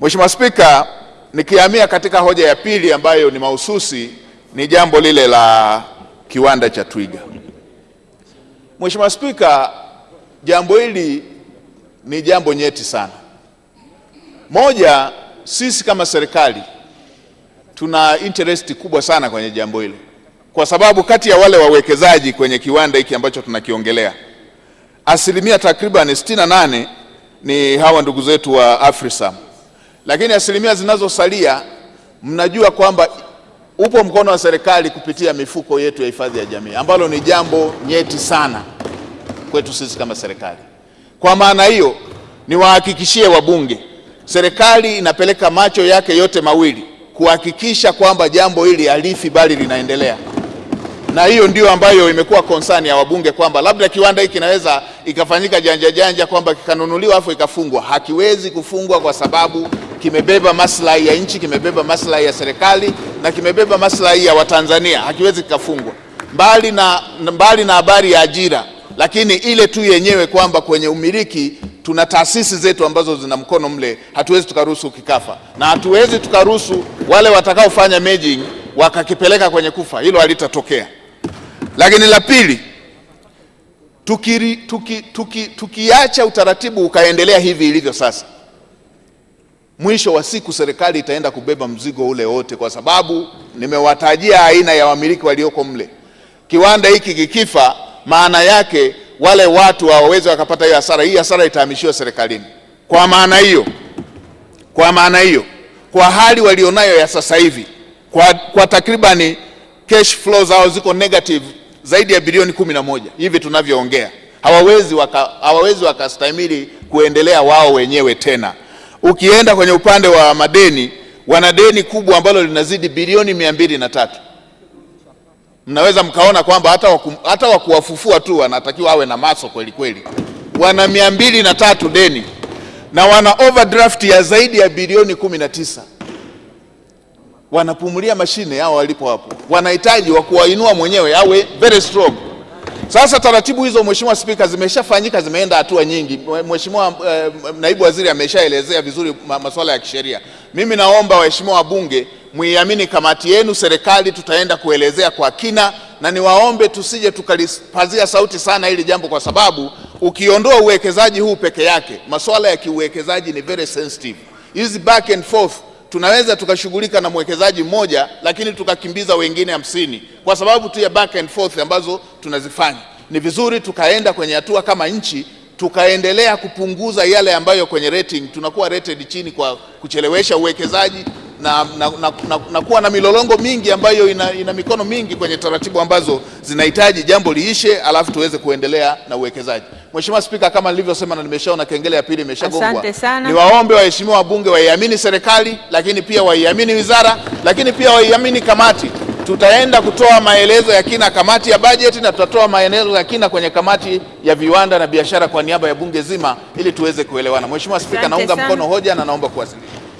Mheshimiwa Spika, nikihamia katika hoja ya pili ambayo ni mahususi ni jambo lile la kiwanda cha Twiga. Mheshimiwa Spika, jambo hili ni jambo nyeti sana. Moja, sisi kama serikali tuna interest kubwa sana kwenye jambo hili, kwa sababu kati ya wale wawekezaji kwenye kiwanda hiki ambacho tunakiongelea asilimia takriban 68 ni hawa ndugu zetu wa Afrisam, lakini asilimia zinazosalia mnajua kwamba upo mkono wa serikali kupitia mifuko yetu ya hifadhi ya jamii, ambalo ni jambo nyeti sana kwetu sisi kama serikali. Kwa maana hiyo, niwahakikishie wabunge, serikali inapeleka macho yake yote mawili kuhakikisha kwamba jambo hili halifi bali linaendelea, na hiyo ndio ambayo imekuwa concern ya wabunge kwamba labda kiwanda hiki kinaweza ikafanyika janja janja kwamba kikanunuliwa afu ikafungwa. Hakiwezi kufungwa kwa sababu kimebeba maslahi ya nchi, kimebeba maslahi ya serikali na kimebeba maslahi ya Watanzania. Hakiwezi kikafungwa, mbali na mbali na habari ya ajira, lakini ile tu yenyewe kwamba kwenye umiliki tuna taasisi zetu ambazo zina mkono mle, hatuwezi tukaruhusu kikafa, na hatuwezi tukaruhusu wale watakaofanya merging wakakipeleka kwenye kufa. Hilo halitatokea. Lakini la pili, tukiacha tuki, tuki, tuki utaratibu ukaendelea hivi ilivyo sasa, mwisho wa siku serikali itaenda kubeba mzigo ule wote, kwa sababu nimewatajia aina ya wamiliki walioko mle. Kiwanda hiki kikifa, maana yake wale watu hawawezi wakapata hiyo hasara. Hii hasara itahamishiwa serikalini. Kwa maana hiyo, kwa maana hiyo, kwa hali walionayo ya sasa hivi, kwa, kwa takribani cash flow zao ziko negative zaidi ya bilioni kumi na moja hivi tunavyoongea, hawawezi waka, hawawezi wakastahimili kuendelea wao wenyewe tena. Ukienda kwenye upande wa madeni, wana deni kubwa ambalo linazidi bilioni mia mbili na tatu. Mnaweza mkaona kwamba hata waku, hata wakuwafufua tu wanatakiwa awe na maso kweli kweli. Wana mia mbili na tatu deni na wana overdraft ya zaidi ya bilioni kumi na tisa wanapumulia mashine hao walipo hapo, wanahitaji wa kuwainua mwenyewe awe very strong. Sasa taratibu hizo, Mheshimiwa Spika, zimeshafanyika zimeenda hatua nyingi. Mheshimiwa eh, naibu waziri ameshaelezea vizuri masuala ya kisheria. Mimi naomba waheshimiwa wabunge muiamini kamati yenu, serikali tutaenda kuelezea kwa kina, na niwaombe tusije tukalipazia sauti sana hili jambo, kwa sababu ukiondoa uwekezaji huu peke yake, masuala ya kiuwekezaji ni very sensitive. Hizi back and forth tunaweza tukashughulika na mwekezaji mmoja lakini tukakimbiza wengine hamsini kwa sababu tu ya back and forth ambazo tunazifanya. Ni vizuri tukaenda kwenye hatua kama nchi tukaendelea kupunguza yale ambayo kwenye rating tunakuwa rated chini kwa kuchelewesha uwekezaji na, na, na, na, na kuwa na milolongo mingi ambayo ina, ina mikono mingi kwenye taratibu ambazo zinahitaji jambo liishe, alafu tuweze kuendelea na uwekezaji. Mheshimiwa Spika, kama nilivyosema na nimeshaona kengele ya pili imeshagongwa, niwaombe waheshimiwa wabunge waiamini serikali, lakini pia waiamini wizara, lakini pia waiamini kamati. Tutaenda kutoa maelezo ya kina kamati ya bajeti na tutatoa maelezo ya kina kwenye kamati ya viwanda na biashara kwa niaba ya bunge zima ili tuweze kuelewana. Mheshimiwa Spika, naunga mkono hoja na naomba kuwasilisha.